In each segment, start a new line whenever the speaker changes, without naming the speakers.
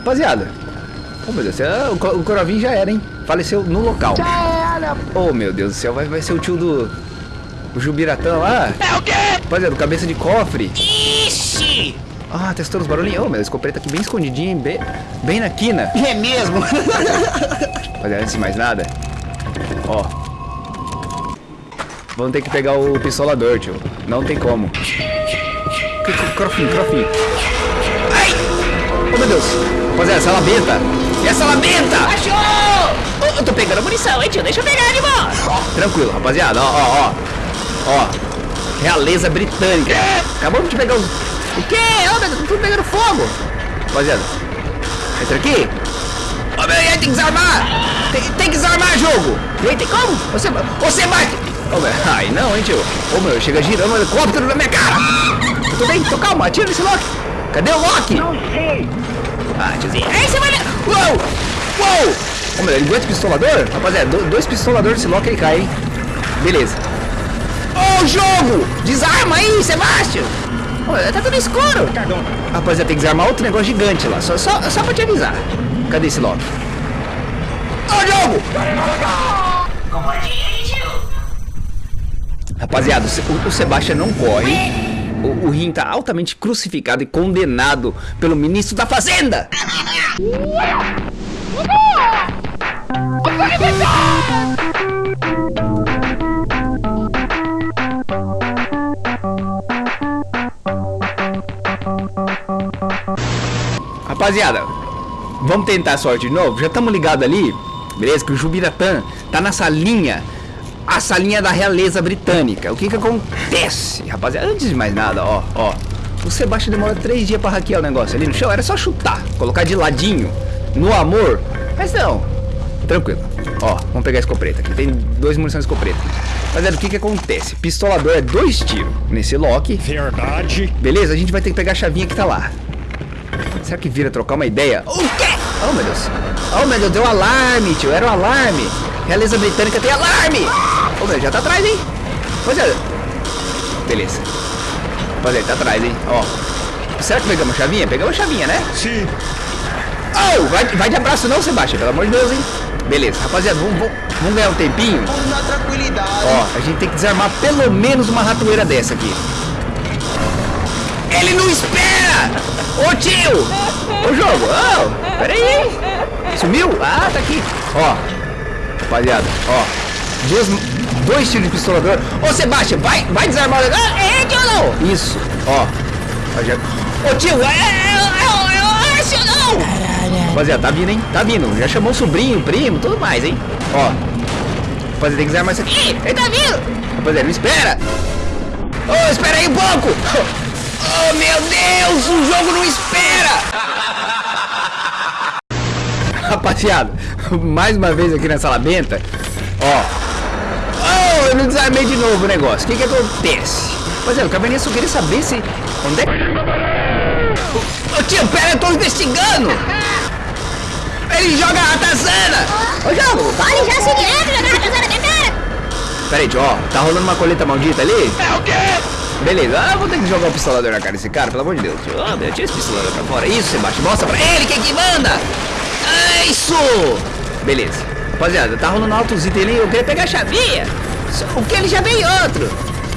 Rapaziada. Oh, meu Deus céu. O, Co- o Corovin já era, hein? Faleceu no local. Oh, meu Deus do céu. Vai, vai ser o tio do... O Jubiratã lá.
É o quê?
Rapaziada, cabeça de cofre.
Ixi!
Ah, testou os barulhinhos. Oh, meu, a escopeta aqui bem escondidinha? Bem, bem na quina.
É mesmo?
Rapaziada, antes de mais nada. Ó. Vamos ter que pegar o pistolador, tio. Não tem como. Crofinho, crofinho.
Ai!
Oh, meu Deus. Rapaziada, essa labenta. E essa labenta?
Achou! Ô, Eu tô pegando munição, hein, tio? Deixa eu pegar de boa.
Tranquilo, rapaziada. Ó, ó, ó. Ó. Realeza britânica. Acabamos de pegar os... O quê? Ó, meu Deus, tudo pegando fogo. Rapaziada. Entra aqui. Ó, meu, e aí, tem que desarmar. Tem, tem que desarmar, jogo. E aí, tem como? Você, você bate. Ô, meu, ai, não, hein, tio. Ô, meu, chega girando um helicóptero na minha cara. Tudo bem, tô calma. Atira nesse Loki. Cadê o Loki? Não sei. Ah, tiozinho. Aí você vai. Uou! Uou! Ô, meu, ele aguenta o pistolador? Rapaziada, do- dois pistoladores desse Loki ele cai, hein? Beleza. Ô, jogo! Desarma aí, Sebastião! Ô, tá tudo escuro. Rapaziada, tem que desarmar outro negócio gigante lá. Só, só, só pra te avisar. Cadê esse Loki? Ô, jogo! Rapaziada, o, o Sebastião não corre. O, o Rin tá altamente crucificado e condenado pelo ministro da Fazenda. Rapaziada, vamos tentar a sorte de novo? Já estamos ligados ali, beleza? Que o Jubiratã tá na salinha, a salinha da realeza britânica. O que que acontece, rapaziada? Antes de mais nada, ó, ó. O Sebastião demora três dias pra hackear o negócio ali no chão. Era só chutar, colocar de ladinho, no amor. Mas não, tranquilo. Ó, vamos pegar a escopeta aqui. Tem dois munições de escopeta. Rapaziada, o que que acontece? Pistolador é dois tiros nesse Loki.
Verdade.
Beleza, a gente vai ter que pegar a chavinha que tá lá. Será que vira trocar uma ideia? O quê? Oh, meu Deus. Oh, meu Deus, deu alarme, tio. Era um alarme. Realeza britânica tem alarme. Oh, meu, já tá atrás, hein? Rapaziada. Beleza. Rapaziada, tá atrás, hein? Ó. Será que pegamos a chavinha? Pegamos a chavinha, né?
Sim.
Oh, vai, vai de abraço não, Sebastião. Pelo amor de Deus, hein? Beleza, rapaziada, vamos, vamos, vamos ganhar um tempinho.
Vamos na tranquilidade.
Ó, a gente tem que desarmar pelo menos uma ratoeira dessa aqui. Ele não espera! Ô tio! Ô jogo! Ô, pera aí! Sumiu? Ah, tá aqui! Ó, rapaziada, ó. Dois, dois tiros de pistolador. Ô Sebastião, vai, vai desarmar o negócio. É, tio não! Isso, ó. Já- Ô tio, é, é, é, tio não! Rapaziada, tá vindo, hein? Tá vindo. Já chamou o sobrinho, primo, tudo mais, hein? Ó. Rapaziada, tem que desarmar isso aqui. Ele tá vindo! Rapaziada, não espera! Ô, espera aí um pouco! Oh, meu Deus! O jogo não espera! Rapaziada, mais uma vez aqui nessa labenta, ó. Eu não desarmei de novo o negócio. O que que acontece? Rapaziada, o cabernet só queria saber se... Onde é que... Ô tio, pera, eu tô investigando! Ele joga a ratazana! Ô, jogo!
Pode já se direto jogar ratazana na cara!
Pera aí, tio, ó. Tá rolando uma coleta maldita ali?
É o quê?
Beleza, ah, vou ter que jogar o pistolador na cara desse cara, pelo amor de Deus. tio. Ah, meu, tira esse pistolador pra fora. Isso, Sebastião, mostra pra ele quem que manda! É isso! Beleza. Rapaziada, tá rolando altos itens ali, eu queria pegar a chavinha. O que ele já veio outro?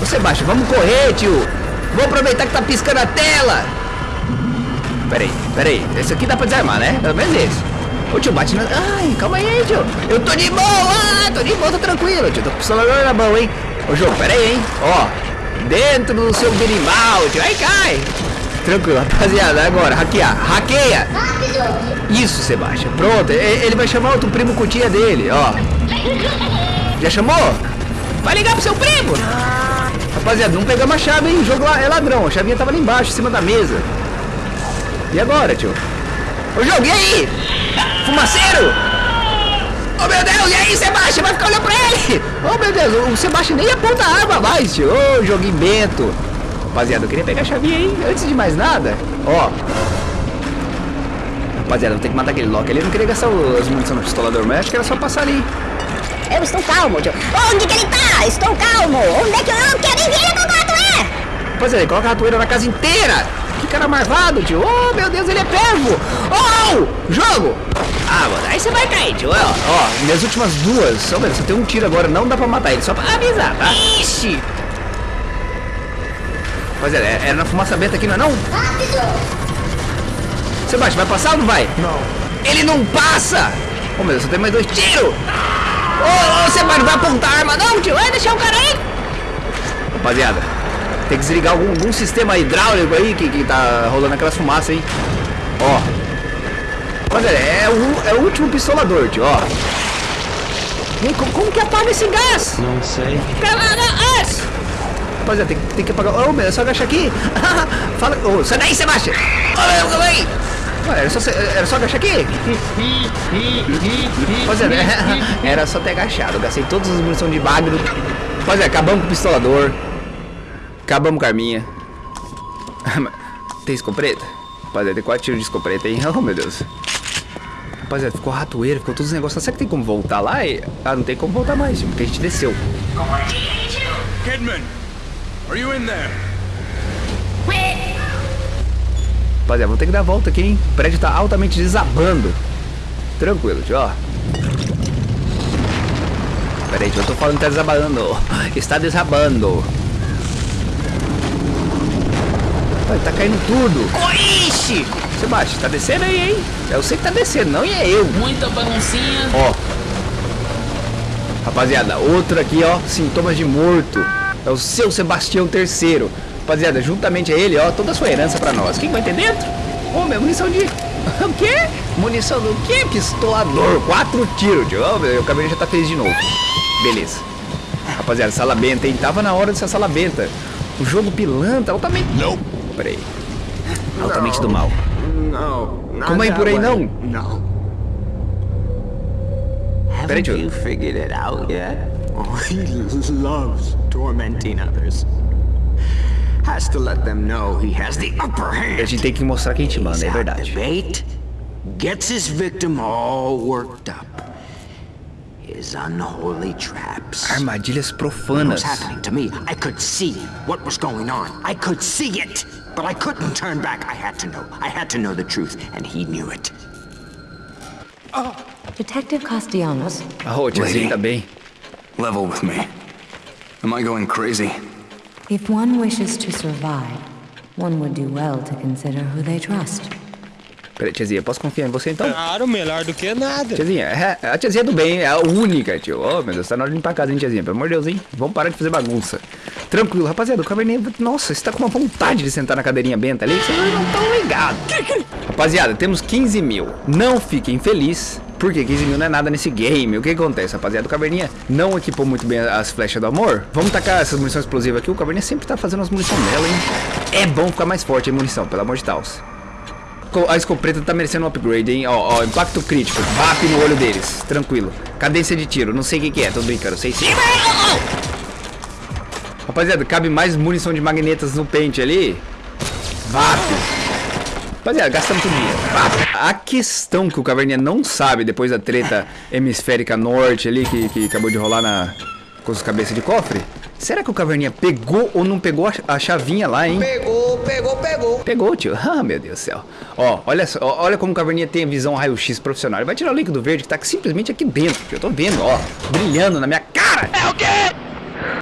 Ô, Sebastião, vamos correr, tio. Vou aproveitar que tá piscando a tela. Pera aí, pera aí. Esse aqui dá pra desarmar, né? Pelo menos esse. Ô, tio, bate na... Ai, calma aí, tio. Eu tô de boa, tô de boa, tô tranquilo, tio. Tô com o pistolador na mão, hein? Ô, jogo, pera aí, hein? Ó, dentro do seu berimbau, tio. Aí cai. Tranquilo, rapaziada. Agora, hackear. Hackeia. Isso, Sebastião. Pronto, ele vai chamar outro primo cutia dele, ó. Já chamou? Vai ligar pro seu primo. Rapaziada, não pegamos a chave, hein? O jogo lá é ladrão. A chavinha tava ali embaixo, em cima da mesa. E agora, tio? Ô, jogo, e aí? Fumaceiro? Oh, meu Deus, e aí, Sebastião? Vai ficar olhando pra ele? Oh, meu Deus, o Sebastião nem aponta a arma mais, tio. Ô, joguinho bento. Rapaziada, eu queria pegar a chavinha aí, antes de mais nada. Ó. Rapaziada, vou ter que matar aquele Loki ali. Eu não queria gastar as munições no pistolador, mas acho que era só passar ali.
Eu estou calmo, tio. Onde que ele tá? Estou calmo. Onde é que eu não quero nem ver ele com o gato é?
Coloca a ratoeira na casa inteira. O que, cara marvado, tio. Oh, meu Deus, ele é pego. Oh, jogo.
Ah, mano, aí você vai cair, tio. Ó,
Ó, minhas últimas duas, só, velho, só tem um tiro agora, não dá pra matar ele, só pra avisar, tá?
Ixi!
Rapaziada, é, é na fumaça benta aqui, não é não? Sebastião, vai passar ou não vai?
Não.
Ele não passa! Oh, meu Deus, só tem mais dois tiros! Ô, ô, Sebastião, vai apontar a arma não, tio!
Vai deixar o cara aí!
Rapaziada, tem que desligar algum, algum sistema hidráulico aí que, que tá rolando aquelas fumaças aí. Ó. Rapaziada, é o, é o último pistolador, tio, ó.
E co- como que apaga esse gás?
Não sei.
Gás!
Rapaziada, tem, que- tem que apagar. Ô, meu, é só agachar aqui. Fala. Ô, sai daí, Sebastião!
Ô, meu, calma aí!
Era só, era só agachar aqui? Rapaziada, era só ter agachado. Gastei todas as munições de bagro. Rapaziada, acabamos com o pistolador. Acabamos com a arminha. Tem escopeta? Rapaziada, tem quatro tiros de escopeta aí. Oh, meu Deus. Rapaziada, ficou ratoeira, ficou todos os negócios. Será que tem como voltar lá? E- Ah, não tem como voltar mais, porque a gente desceu.
Kidman, are you in there?
Rapaziada, vou ter que dar a volta aqui, hein? O prédio tá altamente desabando. Tranquilo, tio, ó. Pera aí, tio, eu tô falando que tá desabando. Está desabando. Vai, tá caindo tudo.
Oh, ixi!
Sebastião, tá descendo aí, hein? Eu sei que tá descendo, não e é eu.
Muita baguncinha.
Ó. Rapaziada, outro aqui, ó. Sintomas de morto. É o seu Sebastião III. Rapaziada, juntamente a ele, ó, toda a sua herança pra nós. Quem vai ter dentro? Ô, meu, munição de. O quê? Munição do quê? Pistolador. Quatro tiros, tio. Ó, meu, o cabelo já tá feliz de novo. Beleza. Rapaziada, sala benta, hein? Tava na hora dessa sala benta. O jogo pilantra, altamente. Não. Pera aí. Altamente do mal.
Not
Como
that
por aí não?
No.
Peraí, tio.
you figured it out yet? Oh, he loves tormenting others. Has to let them know he has the upper hand.
A gente tem que mostrar quem te manda, é
Lays
verdade.
the bait, gets his victim all worked up. His unholy traps.
Armadilhas
What was happening to me? I could see what was going on. I could see it, but I couldn't turn back. I had to know. I had to know the truth, and he knew it. Oh.
Detective Castellanos,
Oh, ô, tiazinha, tá bem.
Level with me. Am I going crazy?
If one wishes to survive, one would do well to consider who they trust.
Peraí, tiazinha, posso confiar em você então?
Claro, melhor do que nada.
Tiazinha, é, a tiazinha do bem, é a única, tio. Oh, meu Deus, tá na hora de limpar a casa, hein, tiazinha? Pelo amor de Deus, hein? Vamos parar de fazer bagunça. Tranquilo, rapaziada, o Cabernet... Nossa, você tá com uma vontade de sentar na cadeirinha benta ali, vocês não estão ligados. Rapaziada, temos 15 mil. Não fiquem felizes, porque 15 mil não é nada nesse game. O que acontece, rapaziada? O Caverninha não equipou muito bem as flechas do amor. Vamos tacar essas munições explosivas aqui. O Caverninha sempre tá fazendo as munições dela, hein? É bom ficar mais forte a munição, pelo amor de Deus. A escopeta tá merecendo um upgrade, hein? Ó, ó, impacto crítico. VAP no olho deles. Tranquilo. Cadência de tiro. Não sei o que, que é. Tô brincando. Sei sim. Rapaziada, cabe mais munição de magnetas no pente ali. VAP. Rapaziada, gastamos tudo dinheiro. A questão que o Caverninha não sabe depois da treta hemisférica norte ali que, que acabou de rolar na, com os cabeças de cofre. Será que o Caverninha pegou ou não pegou a, a chavinha lá, hein?
Pegou, pegou, pegou.
Pegou, tio. Ah, meu Deus do céu. Ó, olha só, olha como o Caverninha tem a visão raio-x profissional. Ele vai tirar o líquido verde que tá simplesmente aqui dentro, tio. Eu tô vendo, ó, brilhando na minha cara. É o quê?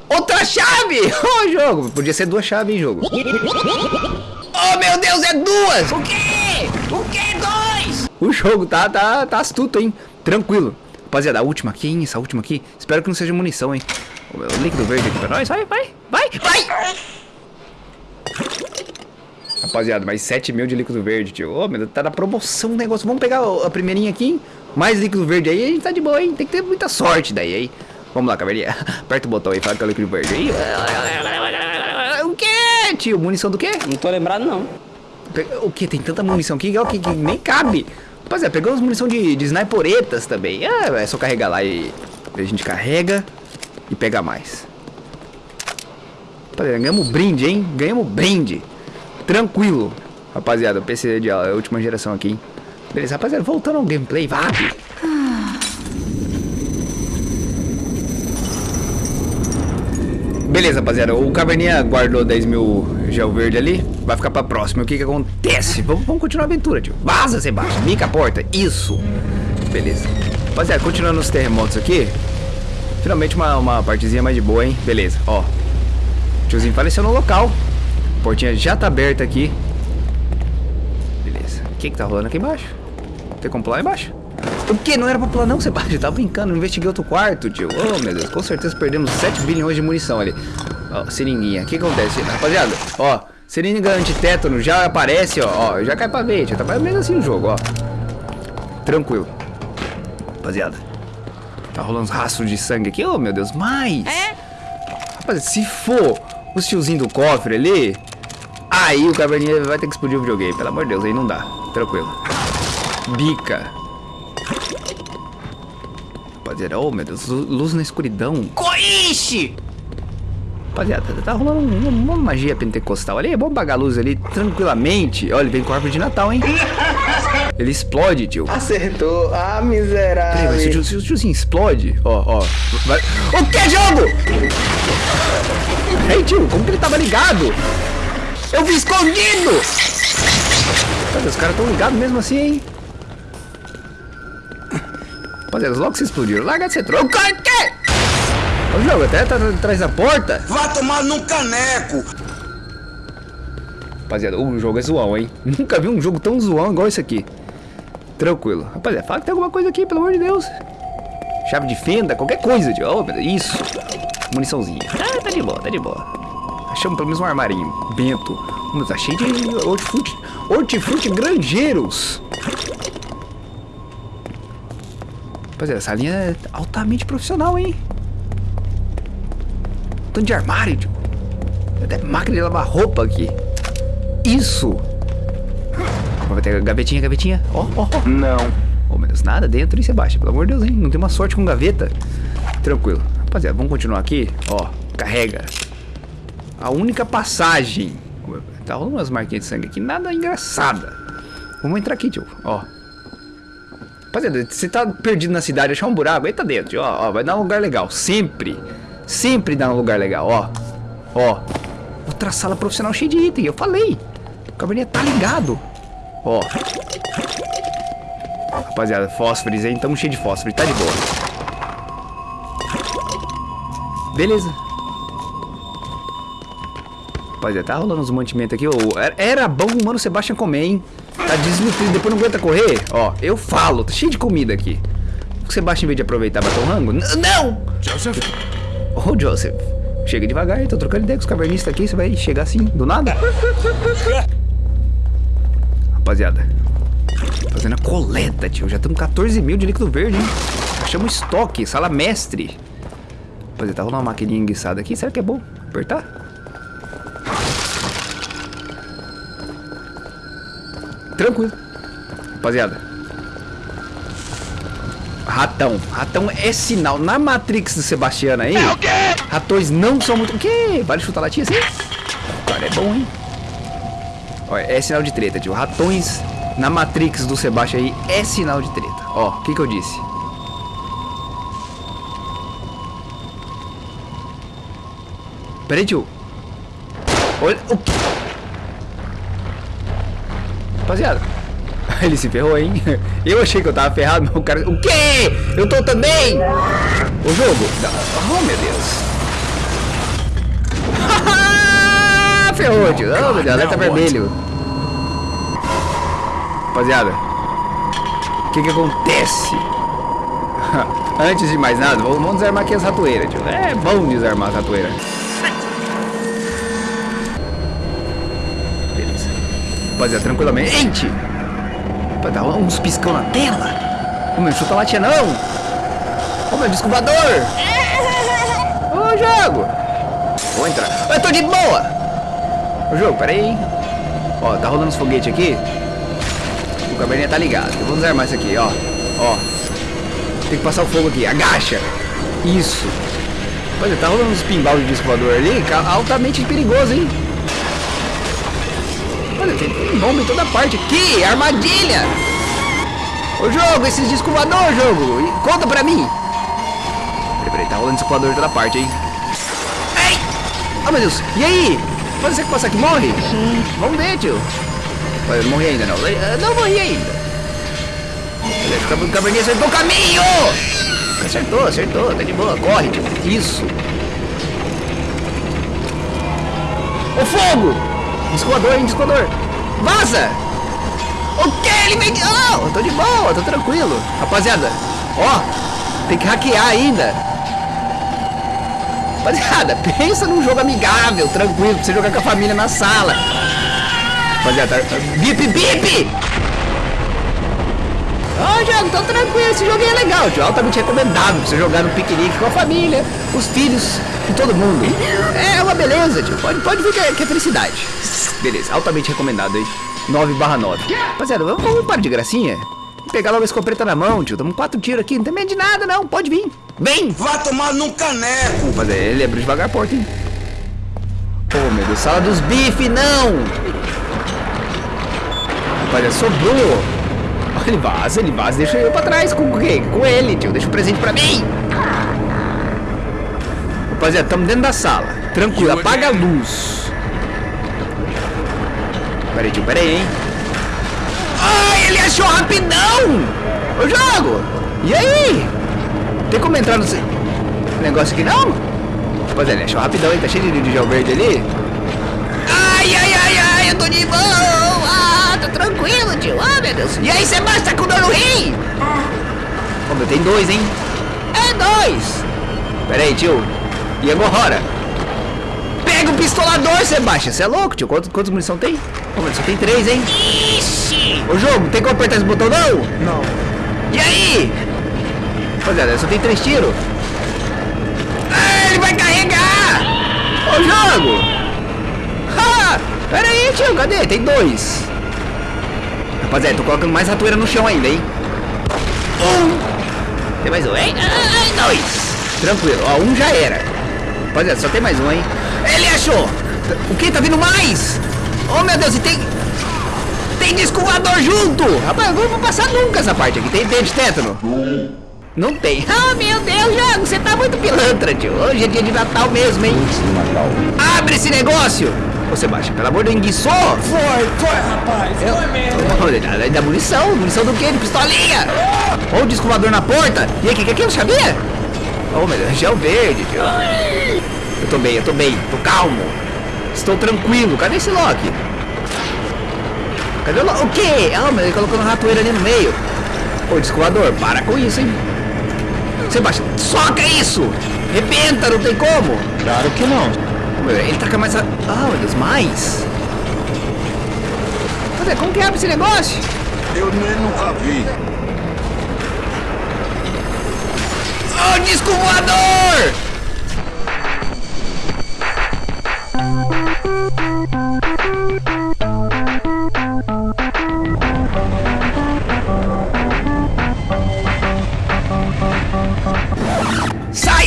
Outra chave! Ô, jogo. Podia ser duas chaves, hein, jogo. Oh, meu Deus, é duas!
O quê? O quê? Dois?
O jogo tá, tá, tá astuto, hein? Tranquilo. Rapaziada, a última aqui, hein? Essa última aqui. Espero que não seja munição, hein? O líquido verde aqui pra nós. Vai, vai, vai, vai! Rapaziada, mais 7 mil de líquido verde, tio. Ô, meu Deus, tá na promoção o negócio. Vamos pegar a primeirinha aqui, hein? Mais líquido verde aí, a gente tá de boa, hein? Tem que ter muita sorte daí, hein? Vamos lá, caverninha. Aperta o botão aí, fala que é o líquido verde aí. Quê, tio? Munição do quê?
Não tô lembrado, não.
O que? Tem tanta munição aqui que, que, que nem cabe. Rapaziada, pegamos munição de, de sniperetas também. Ah, é só carregar lá e a gente carrega e pega mais. Rapaziada, ganhamos brinde, hein? Ganhamos brinde. Tranquilo. Rapaziada, o PC de a última geração aqui, hein? Beleza, rapaziada, voltando ao gameplay, VAP. Beleza, rapaziada, o Caverninha guardou 10 mil o verde ali. Vai ficar pra próxima. O que que acontece? Vamos, vamos continuar a aventura, tio. Vaza, Sebastião. Bica a porta. Isso. Beleza. Rapaziada, continuando os terremotos aqui. Finalmente uma, uma partezinha mais de boa, hein? Beleza, ó. Tiozinho faleceu no local. A portinha já tá aberta aqui. Beleza. O que que tá rolando aqui embaixo? Tem como pular embaixo? O que? Não era pra pular não, Sebastião? Tava brincando, não investiguei outro quarto, tio. Oh, meu Deus. Com certeza perdemos 7 bilhões de munição ali. Ó, seringuinha. O que acontece? Rapaziada, ó. Seringa antitétano já aparece, ó. Ó, já cai pra ver, tio. Tá mais ou menos assim o jogo, ó. Tranquilo. Rapaziada. Tá rolando uns rastros de sangue aqui. Oh, meu Deus. Mais.
É?
Rapaziada, se for o tiozinho do cofre ali... Aí o caverninha vai ter que explodir o videogame. Pelo amor de Deus, aí não dá. Tranquilo. Bica. Rapaziada, oh meu Deus, lu- luz na escuridão.
Coixe!
Rapaziada, tá rolando um- uma magia pentecostal ali. Vamos apagar a luz ali tranquilamente. Olha, ele vem com a árvore de Natal, hein? Ele explode, tio.
Acertou. Ah,
Peraí, mas se o,
miserável.
tio- tiozinho explode, ó, ó. Vai... O que, jogo? Ei, tio, como que ele tava ligado? Eu vi escondido! Rapaziada, os caras tão ligados mesmo assim, hein? Rapaziada, logo que você explodiu, larga de ser troco. O jogo até tá atrás da porta.
Vá tomar num caneco!
Rapaziada, o jogo é zoão, hein? Nunca vi um jogo tão zoão igual esse aqui. Tranquilo. Rapaziada, fala que tem alguma coisa aqui, pelo amor de Deus. Chave de fenda, qualquer coisa, tio. Oh, isso. Muniçãozinha. Ah, tá de boa, tá de boa. Achamos pelo menos um armarinho. Bento. Mas tá cheio de hortifruti, hortifruti granjeiros. Rapaziada, essa linha é altamente profissional, hein? Tanto de armário, tio. Tem até máquina de lavar roupa aqui. Isso! Vai ter gavetinha, gavetinha. Ó, ó, ó.
Não.
Oh, meu Deus, nada dentro e você baixa. Pelo amor de Deus, hein? Não tem uma sorte com gaveta. Tranquilo. Rapaziada, vamos continuar aqui. Ó, carrega. A única passagem. Tá rolando umas marquinhas de sangue aqui. Nada engraçada. Vamos entrar aqui, tio. Ó. Rapaziada, você tá perdido na cidade, achar um buraco, entra dentro, tio. Ó, ó, vai dar um lugar legal. Sempre. Sempre dá um lugar legal, ó. Ó. Outra sala profissional cheia de item, eu falei. O caverninha tá ligado. Ó. Rapaziada, fósforos, hein? Tamo cheio de fósforo, tá de boa. Beleza. Rapaziada, tá rolando uns mantimentos aqui. era- Era bom o Mano Sebastian comer, hein? Tá desnutrido, depois não aguenta correr. Ó, eu falo, tá cheio de comida aqui. O Sebastian, em vez de aproveitar, bater o rango. N- não!
Joseph?
Ô, Joseph, chega devagar tô trocando ideia com os cavernistas aqui, você vai chegar assim, do nada? Rapaziada, fazendo a coleta, tio, já estamos 14 mil de líquido verde, hein? Achamos estoque, sala mestre. Rapaziada, tá rolando uma maquininha enguiçada aqui, será que é bom apertar? Tranquilo. Rapaziada, Ratão. Ratão é sinal. Na Matrix do Sebastiano aí, ratões não são muito. O quê? Vale chutar latinha assim? Cara é bom, hein? Olha, é sinal de treta, tio. Ratões na Matrix do Sebastião aí é sinal de treta. Ó, o que que eu disse? Peraí, tio. Olha o que. Rapaziada. Ele se ferrou, hein? Eu achei que eu tava ferrado, mas o cara. O quê? Eu tô também! O jogo. Oh, meu Deus. Ferrou, tio. Oh, meu Deus, alerta vermelho. Rapaziada. O que que acontece? Antes de mais nada, vamos vamos desarmar aqui as ratoeiras, tio. É bom desarmar as ratoeiras. Rapaziada, tranquilamente. Vai dar uns piscão na tela. Ô meu, chuta latinha não. Ô meu, descobridor. Ô jogo. Vou entrar. Eu tô de boa. Ô jogo, pera aí. Ó, tá rolando os foguetes aqui. O caverninha tá ligado. Eu vou desarmar isso aqui, ó. Ó. Tem que passar o fogo aqui. Agacha. Isso. Olha, tá rolando uns pinball de disco voador ali. ca- Altamente perigoso, hein? Bomba em toda parte aqui, armadilha! Ô jogo, esses discos voador, jogo! E Conta pra mim! Peraí, peraí, tá rolando disco voador em toda parte, hein? Ai! Oh meu Deus! E aí? Pode ser que passar aqui morre? Vamos ver, tio. Olha, eu não morri ainda, não. Eu não morri ainda. Olha, o caverninha acertou o caminho! Acertou, acertou. Tá de boa. Corre, tio. Isso. O fogo! Descoador, hein, descoador. Vaza! O que? Ele vem... Oh, tô de boa, tô tranquilo. Rapaziada, ó. Tem que hackear ainda. Rapaziada, pensa num jogo amigável, tranquilo, pra você jogar com a família na sala. Rapaziada, bip, bip! Ó, oh, jogo, tranquilo, esse jogo é legal, tio. Altamente recomendável pra você jogar no piquenique com a família, os filhos e todo mundo. É uma beleza, tio. Pode, pode ver que é, que é felicidade. Beleza, altamente recomendado aí. 9 barra 9. Rapaziada, vamos, vamos parar de gracinha? Pegar logo a escopeta na mão, tio. Tamo quatro tiros aqui, não tem medo de nada, não. Pode vir. Vem!
Vá tomar num caneco!
Rapaziada, ele abriu devagar a porta, hein? Oh, meu Deus. Sala dos bife, não! Rapaziada, sobrou. Ele vaza, ele vaza. Deixa eu pra trás com quem? Com ele, tio. Deixa o um presente pra mim. Rapaziada, estamos dentro da sala. Tranquilo, apaga a luz. Pera aí, tio, pera aí, hein? Ai, ele achou rapidão! Eu jogo! E aí? Tem como entrar no negócio aqui, não? Rapaziada, ele achou rapidão, hein? Tá cheio de, de gel verde ali. Ai, ai, ai, ai, eu tô de boa! Ah, tô tranquilo, tio. Ah, meu Deus. E aí, Sebastião, tá com dor no rim? Ô, meu, tem dois, hein? É dois! Pera aí, tio. E agora? Pega o pistolador, Sebastião. Você é louco, tio? Quantos, quantos munição tem? Mas só tem três, hein?
Ixi!
Ô, jogo, tem como apertar esse botão, não?
Não.
E aí? Rapaziada, só tem três tiros. Ah, ele vai carregar! Ô, jogo! Ah, pera aí, tio, cadê? Tem dois. Rapaziada, tô colocando mais ratoeira no chão ainda, hein? Um. Tem mais um, hein? Ah, dois. Tranquilo, ó, um já era. Rapaziada, só tem mais um, hein? O que? Tá vindo mais? Oh, meu Deus, e tem... Tem disco voador junto! Rapaz, eu não vou passar nunca essa parte aqui. Tem dente de tétano? Não tem. Ah, meu Deus, Jago, você tá muito pilantra, tio. Hoje é dia de Natal mesmo, hein? Abre esse negócio! Ô, Sebastião, pelo amor de Deus, enguiçou?
Foi, foi, rapaz. Foi mesmo.
Da, da munição, munição do quê? De pistolinha! Ou disco voador na porta! E aí, o que, que é aquilo, sabia? Oh, meu Deus, gel verde, tio. Eu tô bem, eu tô bem, tô calmo. Estou tranquilo. Cadê esse Loki? Cadê o Loki? O quê? Ah, mas ele colocou uma ratoeira ali no meio. Ô, descoador, para com isso, hein? Sebastião, soca isso! Rebenta, não tem como!
Claro que não.
Ele taca mais a... Ah, meu Deus, mais! Cadê? Como que abre esse negócio?
Eu nem nunca vi.
Ô, disco voador!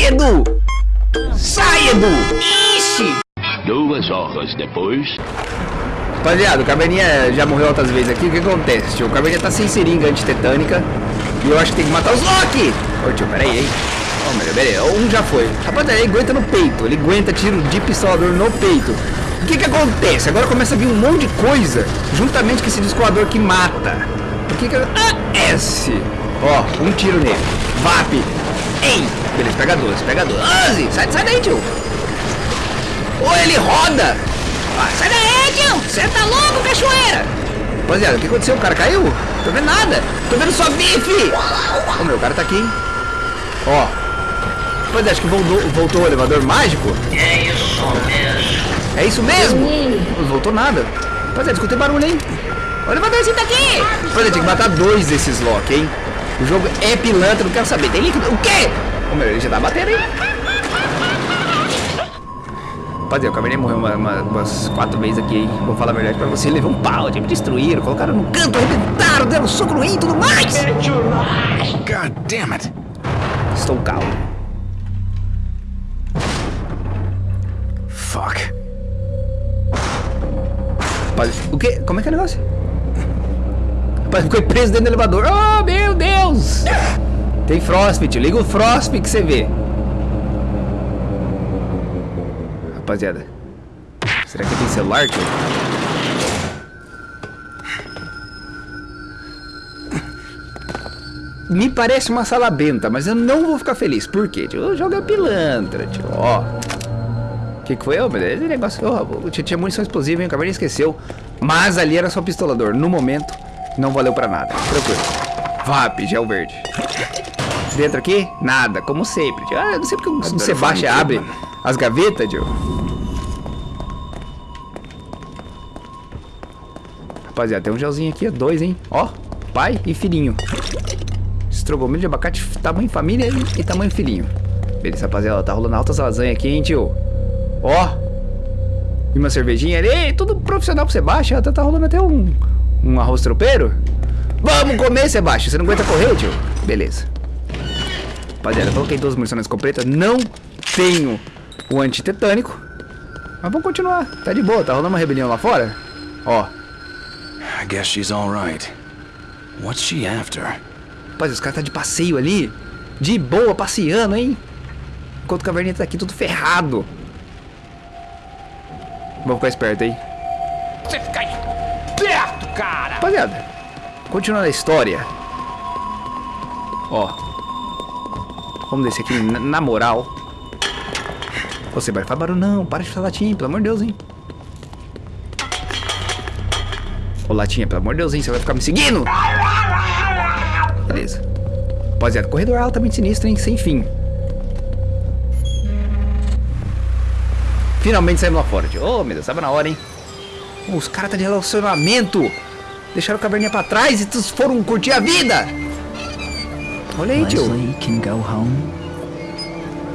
Sai, Edu! Sai, Edu! Ixi!
Duas horas depois.
Rapaziada, o Caverninha já morreu outras vezes aqui. O que acontece, tio? O Caverninha tá sem seringa antitetânica. E eu acho que tem que matar os Loki! Ô, tio, peraí, hein? Ô, meu, peraí. Um já foi. Rapaziada, ele aguenta no peito. Ele aguenta tiro de pistolador no peito. O que que acontece? Agora começa a vir um monte de coisa juntamente com esse descoador que mata. O que que... Ah, S. Ó, um tiro nele. VAP. Ei! Beleza, pega 12, pega 12. 11! Sai, sai daí, tio! Ô, ele roda! Ah, sai daí, tio! Você tá louco, cachoeira! Rapaziada, o que aconteceu? O cara caiu? Tô vendo nada! Tô vendo só bife! Ô, meu, o cara tá aqui, hein? Ó. Rapaziada, acho que voltou, voltou o elevador mágico.
É isso mesmo.
É isso mesmo? Não voltou nada. Rapaziada, escutei barulho, hein? O elevadorzinho tá aqui! Rapaziada, tem que matar dois desses Loki, hein? O jogo é pilantra, não quero saber. Tem líquido? O quê? Ô, meu, ele já tá batendo, hein? Rapaziada, o Cabernet morreu uma, uma, umas quatro vezes aqui, hein? Vou falar a verdade pra você. Levou um pau, me destruíram, colocaram no canto, arrebentaram, deram soco no e tudo mais.
God damn it.
Estou calmo.
Fuck.
Rapaz, o quê? Como é que é o negócio? Rapaz, ficou preso dentro do elevador. Oh, meu Deus! Tem Frostbite, liga o Frostbite que você vê. Rapaziada. Será que tem celular, tio? Me parece uma sala benta, mas eu não vou ficar feliz. Por quê, tio? O jogo é pilantra, tio. Ó. O que, que foi? Oh, esse negócio. Oh, tinha munição explosiva, hein? Caverninha esqueceu. Mas ali era só pistolador. No momento, não valeu pra nada. Tranquilo. VAP, gel verde. Dentro aqui, nada, como sempre. Ah, eu não sei porque o Sebastião abre as gavetas, tio. Rapaziada, tem um gelzinho aqui, dois, hein? Ó, pai e filhinho. Estrogomelho de abacate, tamanho família e, tamanho filhinho. Beleza, rapaziada, tá rolando altas lasanhas aqui, hein, tio? Ó. E uma cervejinha ali, tudo profissional pro Sebastião. Até tá rolando até um, um arroz tropeiro. Vamos comer, Sebastião. Você não aguenta correr, tio? Beleza. Rapaziada, coloquei duas munições na escopeta. Não tenho o antitetânico. Mas vamos continuar. Tá de boa, tá rolando uma rebelião lá fora. Ó.
I guess she's alright. What's she after?
Rapaz, os caras tá de passeio ali. De boa, passeando, hein? Enquanto o caverninha tá aqui tudo ferrado. Vamos ficar esperto aí. Rapaziada, continuando a história. Ó. Vamos descer aqui na, moral. Você vai falar barulho, não. Para de falar latinha, pelo amor de Deus, hein. Ô, latinha, pelo amor de Deus, hein. Você vai ficar me seguindo? Beleza. Rapaziada, corredor altamente sinistro, hein. Sem fim. Finalmente saímos lá fora. Ô, meu Deus, tava na hora, hein. Oh, os caras tá de relacionamento. Deixaram o caverninha pra trás e todos foram curtir a vida. Olha aí, tio.
Leslie can go home.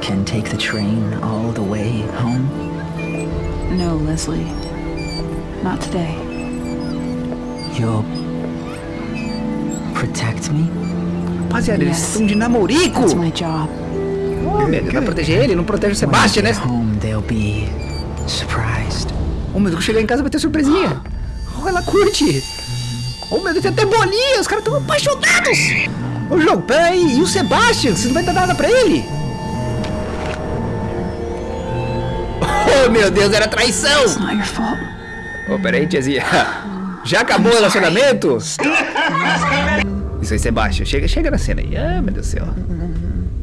Can take the train all the way home.
No, Leslie. Not today.
You'll protect me?
Rapaziada, eles estão de namorico.
That's my job.
Oh, meu Deus, vai proteger ele, não protege o Sebastian, né?
When I get home, they'll be surprised.
Oh, meu chegar em casa vai ter surpresinha. Oh, ela curte. Oh, meu Deus, tem até bolinha. Os caras estão apaixonados. Ô, jogo, peraí. E o Sebastian? Você não vai dar nada pra ele? Oh, meu Deus, era traição. Ô, oh, peraí, tiazinha. Já acabou o relacionamento? Isso aí, Sebastian. Chega, chega na cena aí. Ah, meu Deus do céu.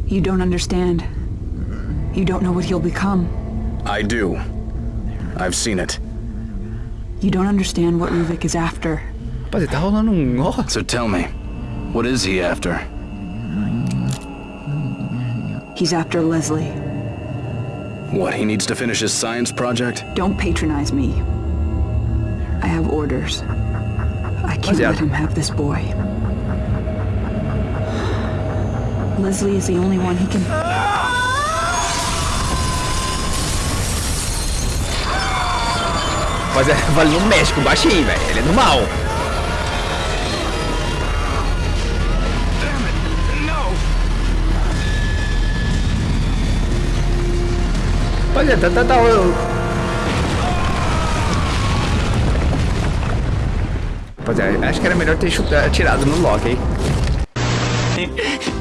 You don't understand. You don't know what he'll become.
I do. I've seen it.
You don't understand what Ruvik is after.
Rapaz, tá rolando.
So tell me, what is he after?
He's after Leslie.
What, he needs to finish his science project?
Don't patronize me. I have orders. I can't let him have this boy. Leslie is the only one he can...
Mas é, vale no México, baixinho, velho. Ele é do mal. Rapaziada, tá, tá, tá. Rapaziada, acho que era melhor ter chutado, atirado no Loki, hein?